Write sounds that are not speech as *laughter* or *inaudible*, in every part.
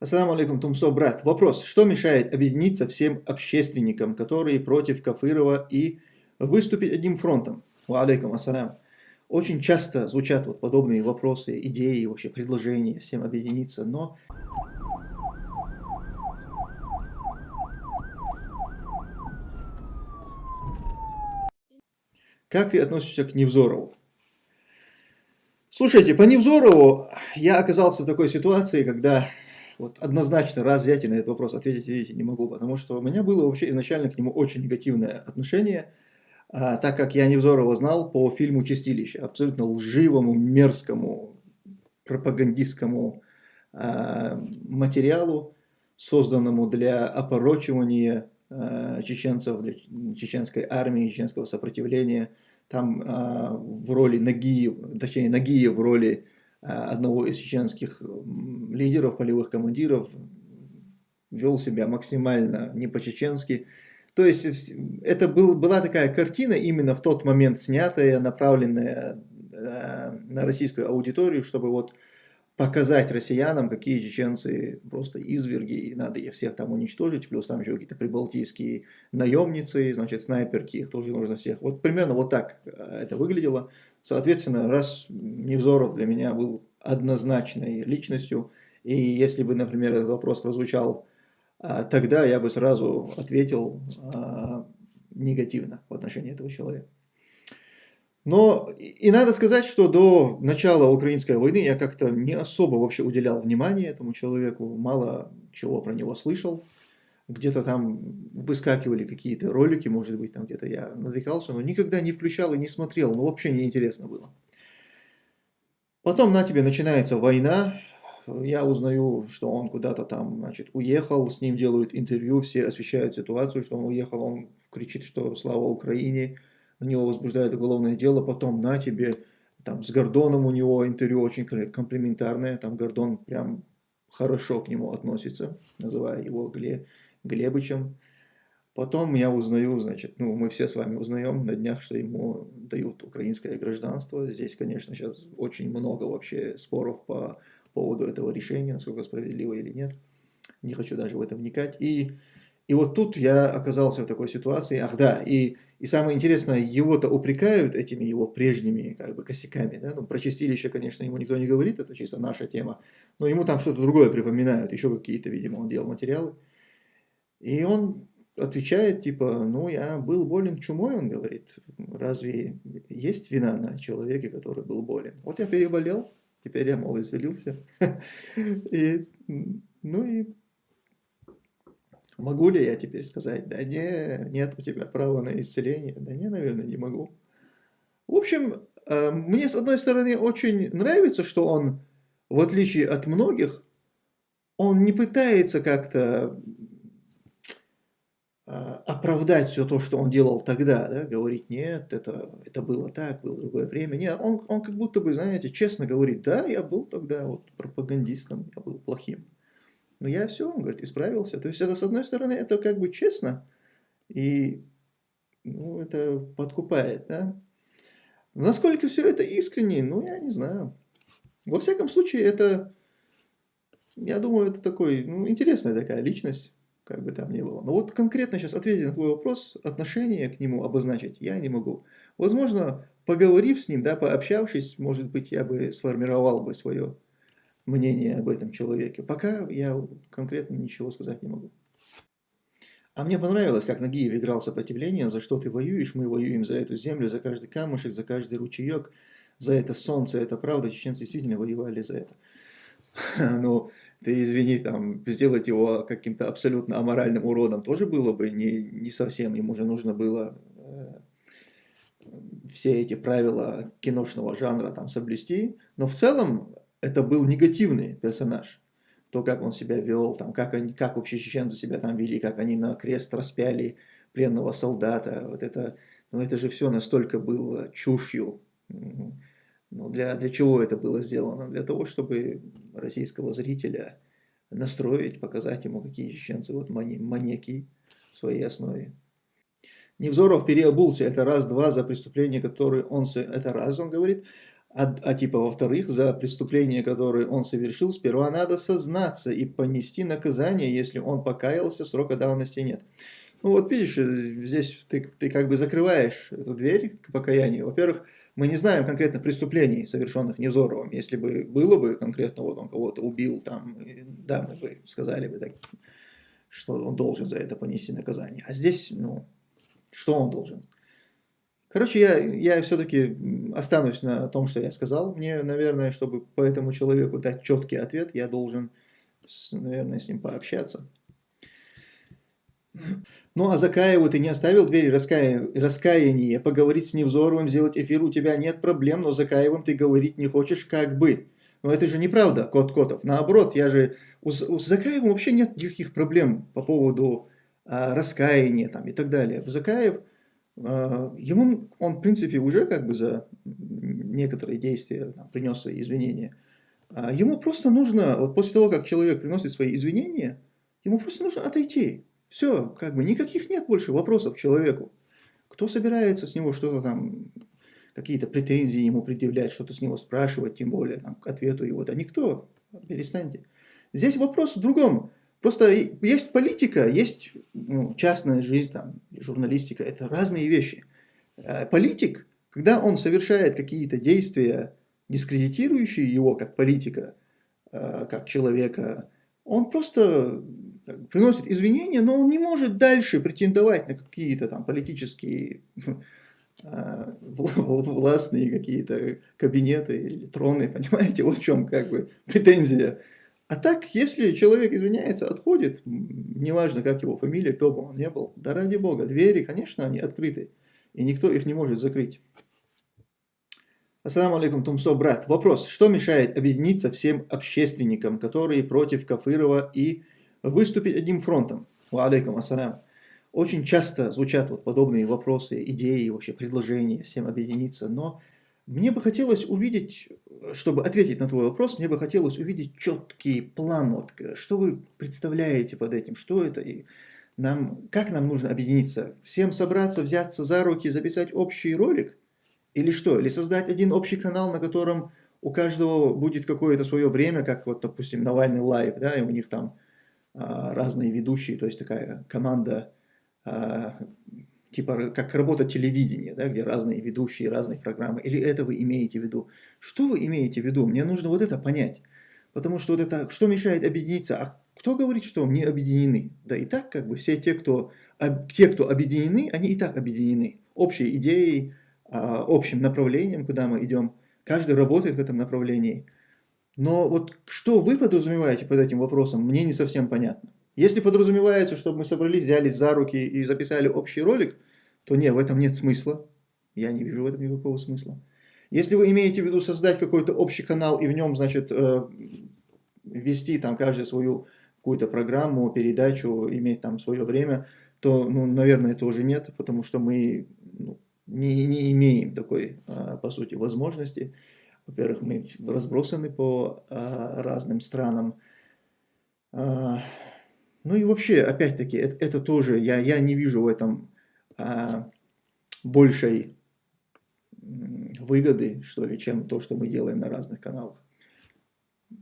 Ассаламу алейкум, Тумсо, брат. Вопрос. Что мешает объединиться всем общественникам, которые против Кафырова и выступить одним фронтом? Ва алейкум ассалям. Очень часто звучат вот подобные вопросы, идеи, вообще предложения всем объединиться, но... Как ты относишься к Невзорову? Слушайте, по Невзорову я оказался в такой ситуации, когда вот однозначно раз взять и на этот вопрос ответить, видите, не могу, потому что у меня было вообще изначально к нему очень негативное отношение, а, так как я Невзорова знал по фильму «Чистилище», абсолютно лживому, мерзкому, пропагандистскому а, материалу, созданному для опорочивания а, чеченцев, для чеченской армии, чеченского сопротивления. Там а, в роли Нагиев, точнее Нагиев в роли одного из чеченских лидеров, полевых командиров, вел себя максимально не по-чеченски. То есть это был, была такая картина, именно в тот момент снятая, направленная э, на российскую аудиторию, чтобы вот показать россиянам, какие чеченцы просто изверги, и надо их всех там уничтожить, плюс там еще какие-то прибалтийские наемницы, значит, снайперки, их тоже нужно всех. Вот примерно вот так э, это выглядело. Соответственно, раз Невзоров для меня был однозначной личностью, и если бы, например, этот вопрос прозвучал а, тогда, я бы сразу ответил а, негативно в отношении этого человека. Но и надо сказать, что до начала украинской войны я как-то не особо вообще уделял внимание этому человеку, мало чего про него слышал. Где-то там выскакивали какие-то ролики, может быть, там где-то я натыкался, но никогда не включал и не смотрел, ну вообще неинтересно было. Потом на тебе начинается война, я узнаю, что он куда-то там, значит, уехал, с ним делают интервью, все освещают ситуацию, что он уехал, он кричит, что слава Украине, на него возбуждают уголовное дело, потом на тебе, там с Гордоном у него интервью очень комплиментарное, там Гордон прям хорошо к нему относится, называя его Гле, Глебычем. Потом я узнаю, значит, ну мы все с вами узнаем на днях, что ему дают украинское гражданство. Здесь, конечно, сейчас очень много вообще споров по поводу этого решения, насколько справедливо или нет. Не хочу даже в это вникать. И, и вот тут я оказался в такой ситуации. Ах да, и, и самое интересное, его-то упрекают этими его прежними как бы косяками. Да? Ну, про чистилище, конечно, ему никто не говорит, это чисто наша тема. Но ему там что-то другое припоминают, еще какие-то, видимо, он делал материалы. И он отвечает, типа, ну, я был болен чумой, он говорит, разве есть вина на человеке, который был болен? Вот я переболел, Теперь я, мол, исцелился. *laughs* И, ну и могу ли я теперь сказать, да не, нет у тебя права на исцеление? Да не, наверное, не могу. В общем, э, мне с одной стороны очень нравится, что он, в отличие от многих, он не пытается как-то а, оправдать все то, что он делал тогда, да, говорить, нет, это, это было так, было другое время. Нет, он, он как будто бы, знаете, честно говорит, да, я был тогда вот пропагандистом, я был плохим. Но я все, он говорит, исправился. То есть это, с одной стороны, это как бы честно, и ну, это подкупает, да. Насколько все это искренне, ну, я не знаю. Во всяком случае, это, я думаю, это такой, ну, интересная такая личность как бы там ни было. Но вот конкретно сейчас ответить на твой вопрос, отношение к нему обозначить я не могу. Возможно, поговорив с ним, да, пообщавшись, может быть, я бы сформировал бы свое мнение об этом человеке. Пока я конкретно ничего сказать не могу. А мне понравилось, как Нагиев играл сопротивление, за что ты воюешь, мы воюем за эту землю, за каждый камушек, за каждый ручеек, за это солнце, это правда, чеченцы действительно воевали за это. *laughs* Ну, ты извини, там, сделать его каким-то абсолютно аморальным уродом тоже было бы не, не совсем, ему же нужно было э, все эти правила киношного жанра там соблюсти, но в целом это был негативный персонаж. То, как он себя вел, там, как, они, как вообще чеченцы себя там вели, как они на крест распяли пленного солдата, вот это, ну, это же все настолько было чушью. Ну, для, для чего это было сделано? Для того, чтобы российского зрителя настроить, показать ему, какие чеченцы вот маньяки в своей основе. Невзоров переобулся, это раз-два за преступление, которое он... Это раз, он говорит. А, а типа, во-вторых, за преступление, которое он совершил, сперва надо сознаться и понести наказание, если он покаялся, срока давности нет. Ну вот видишь, э, здесь ты, ты как бы закрываешь эту дверь к покаянию. Во-первых, мы не знаем конкретно преступлений, совершенных Невзоровым. Если бы было бы конкретно, вот он кого-то убил, там, да, мы бы сказали бы, так, что он должен за это понести наказание. А здесь, ну, что он должен? Короче, я, я все-таки останусь на том, что я сказал. Мне, наверное, чтобы по этому человеку дать четкий ответ, я должен, наверное, с ним пообщаться. Ну, а Закаеву ты не оставил двери раская... раскаяния, поговорить с Невзоровым, сделать эфир, у тебя нет проблем, но Закаевым ты говорить не хочешь, как бы. Но это же неправда, Кот Котов. Наоборот, я же... У, у Закаева вообще нет никаких проблем по поводу а, раскаяния там, и так далее. Закаев ему он, в принципе, уже как бы за некоторые действия принес свои извинения. А ему просто нужно, вот после того, как человек приносит свои извинения, ему просто нужно отойти. Все, как бы никаких нет больше вопросов к человеку. Кто собирается с него что-то там, какие-то претензии ему предъявлять, что-то с него спрашивать, тем более там, к ответу его, да никто, перестаньте. Здесь вопрос в другом. Просто есть политика, есть ну, частная жизнь, там, журналистика, это разные вещи. Э, политик, когда он совершает какие-то действия, дискредитирующие его как политика, э, как человека, он просто приносит извинения, но он не может дальше претендовать на какие-то там политические *laughs* э, властные какие-то кабинеты или троны, *laughs* понимаете, вот в чем как бы претензия. А так, если человек извиняется, отходит, неважно, как его фамилия, кто бы он ни был, да ради бога, двери, конечно, они открыты, и никто их не может закрыть. Ассаламу алейкум, Тумсо, брат. Вопрос, что мешает объединиться всем общественникам, которые против Кафырова и выступить одним фронтом? Ва алейкум ассалям. Очень часто звучат вот подобные вопросы, идеи, вообще предложения всем объединиться, но мне бы хотелось увидеть, чтобы ответить на твой вопрос, мне бы хотелось увидеть четкий план, вот, что вы представляете под этим, что это, и нам, как нам нужно объединиться, всем собраться, взяться за руки, записать общий ролик, или что, или создать один общий канал, на котором у каждого будет какое-то свое время, как вот, допустим, Навальный Live, да, и у них там а, разные ведущие, то есть такая команда а, типа как работа телевидения, да, где разные ведущие, разные программы, или это вы имеете в виду? Что вы имеете в виду? Мне нужно вот это понять. Потому что вот это, что мешает объединиться? А кто говорит, что не объединены? Да и так как бы все те, кто, те, кто объединены, они и так объединены. Общей идеей, а, общим направлением, куда мы идем. Каждый работает в этом направлении. Но вот что вы подразумеваете под этим вопросом, мне не совсем понятно. Если подразумевается, чтобы мы собрались, взялись за руки и записали общий ролик, то нет, в этом нет смысла. Я не вижу в этом никакого смысла. Если вы имеете в виду создать какой-то общий канал и в нем, значит, э, вести там каждый свою какую-то программу, передачу, иметь там свое время, то, ну, наверное, это уже нет, потому что мы ну, не, не имеем такой, а, по сути, возможности. Во-первых, мы разбросаны по а, разным странам. Ну и вообще, опять-таки, это, это тоже, я, я не вижу в этом а, большей выгоды, что ли, чем то, что мы делаем на разных каналах.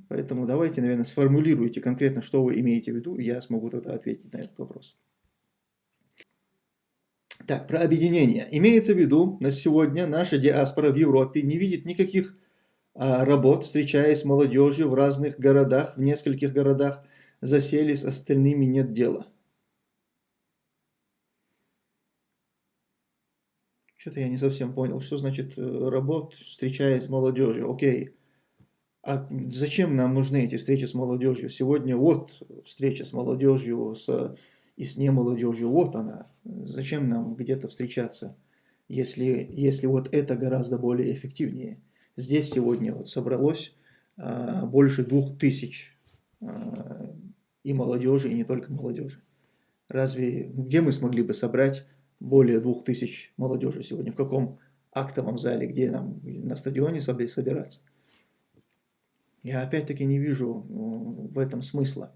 Поэтому давайте, наверное, сформулируйте конкретно, что вы имеете в виду, и я смогу тогда ответить на этот вопрос. Так, про объединение. Имеется в виду, на сегодня наша диаспора в Европе не видит никаких а, работ, встречаясь с молодежью в разных городах, в нескольких городах, засели, с остальными нет дела. Что-то я не совсем понял, что значит э, работ, встречаясь с молодежью. Окей, а зачем нам нужны эти встречи с молодежью? Сегодня вот встреча с молодежью с, и с немолодежью, вот она. Зачем нам где-то встречаться, если, если вот это гораздо более эффективнее? Здесь сегодня вот собралось а, больше двух тысяч и молодежи, и не только молодежи. Разве где мы смогли бы собрать более двух тысяч молодежи сегодня? В каком актовом зале, где нам на стадионе собираться? Я опять-таки не вижу в этом смысла.